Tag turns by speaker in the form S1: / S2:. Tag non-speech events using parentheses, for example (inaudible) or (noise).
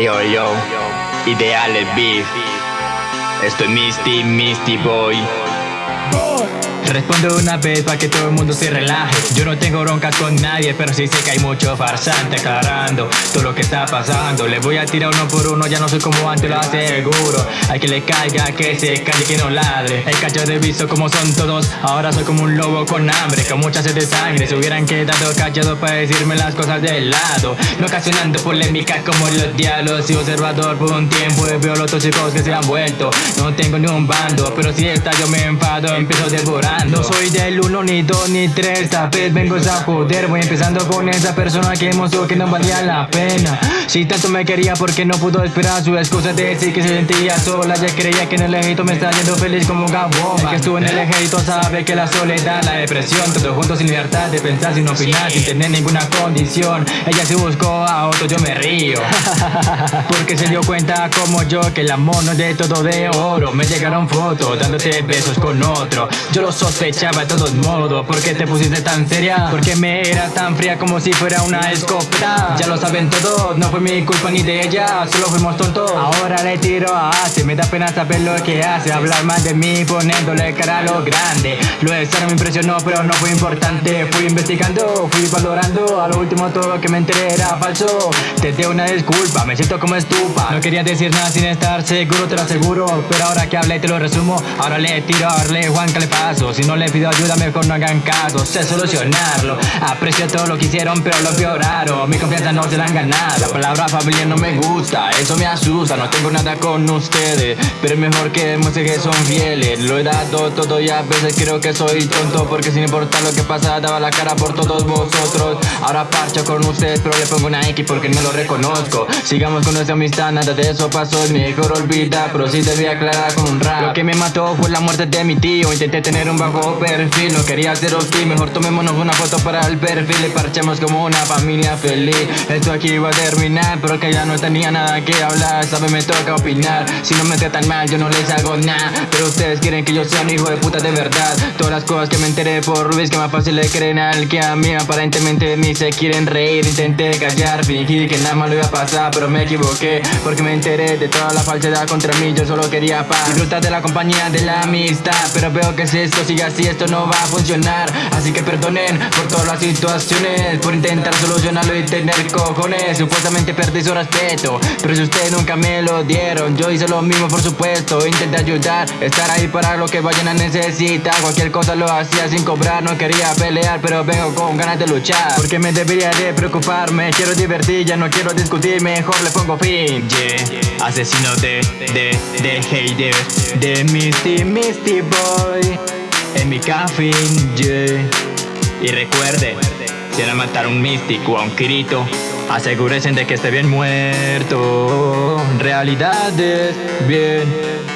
S1: Hey yo yo, ideal el beef. Estoy Misty, Misty Boy. Respondo una vez para que todo el mundo se relaje. Yo no tengo broncas con nadie Pero sí sé que hay mucho farsante aclarando Todo lo que está pasando. Le voy a tirar uno por uno Ya no soy como antes, lo aseguro Hay que le caiga, que se calle, que no ladre. El cacho de visto como son todos Ahora soy como un lobo con hambre Con mucha sed de sangre. Se hubieran quedado callados para decirme las cosas del lado. No ocasionando polémica como los diablos Y observador por un tiempo Y veo los tóxicos que se han vuelto. No tengo ni un bando Pero si esta yo me enfado Empiezo devorar no soy del 1, ni 2, ni 3 Esta vez vengo a joder. Voy empezando con esa persona que mostró que no valía la pena. Si tanto me quería porque no pudo esperar Su excusa de decir que se sentía sola. Ya creía que en el ejército me estaba yendo feliz como un gabón. Que estuvo en el ejército sabe que la soledad, la depresión Todos juntos sin libertad de pensar, sin opinar Sin tener ninguna condición. Ella se buscó a otro, yo me río. (laughs) Porque se dio cuenta como yo Que el amor no es de todo de oro. Me llegaron fotos dándote besos con otro. Yo lo soy sospechaba de todos modos ¿Por qué te pusiste tan seria? Porque me era tan fría como si fuera una escopeta Ya lo saben todos, no fue mi culpa ni de ella Solo fuimos tontos. Ahora le tiro a Ace Me da pena saber lo que hace. Hablar más de mí poniéndole cara a lo grande. Lo de no me impresionó pero no fue importante. Fui investigando, fui valorando. A lo último todo lo que me enteré era falso. Te doy una disculpa, me siento como estupa. No quería decir nada sin estar seguro, te lo aseguro. Pero ahora que hablé te lo resumo. Ahora le tiro a darle Juan que si no le pido ayuda mejor no hagan caso. Sé solucionarlo. Aprecio todo lo que hicieron pero lo peoraron Mi confianza no se la han ganado. La palabra familia no me gusta. Eso me asusta. No tengo nada con ustedes Pero es mejor que demuestre que son fieles. Lo he dado todo y a veces creo que soy tonto Porque sin importar lo que pasa Daba la cara por todos vosotros. Ahora parcho con ustedes pero le pongo una X porque no lo reconozco. Sigamos con nuestra amistad Nada de eso pasó. Es mejor olvidar Pero sí te voy a aclarar con un rap. Lo que me mató fue la muerte de mi tío. Intenté tener un bajo perfil No quería ser hostil, mejor tomémonos una foto para el perfil Y parchemos como una familia feliz. Esto aquí va a terminar, pero que ya no tenía nada que hablar Sabe, me toca opinar, si no me tratan mal yo no les hago nada Pero ustedes quieren que yo sea un hijo de puta de verdad. Todas las cosas que me enteré por Luis que más fácil le creen al que a mí. Aparentemente de se quieren reír, intenté callar, fingir que nada malo iba a pasar Pero me equivoqué, porque me enteré de toda la falsedad contra mí Yo solo quería paz, disfrutar de la compañía, de la amistad Pero veo que es esto sigue así esto no va a funcionar. Así que perdonen por todas las situaciones Por intentar solucionarlo y tener cojones. Supuestamente perdí su respeto Pero si ustedes nunca me lo dieron Yo hice lo mismo por supuesto. Intenté ayudar, estar ahí para lo que vayan a necesitar. Cualquier cosa lo hacía sin cobrar No quería pelear pero vengo con ganas de luchar. Porque me debería de preocuparme Quiero divertir, ya no quiero discutir Mejor le pongo fin. Yeah, asesino de, de, de hater De Misty, Misty Boy en mi café. Y recuerde, si van a matar a un místico a un Kirito, asegúrense de que esté bien muerto. Realidades, bien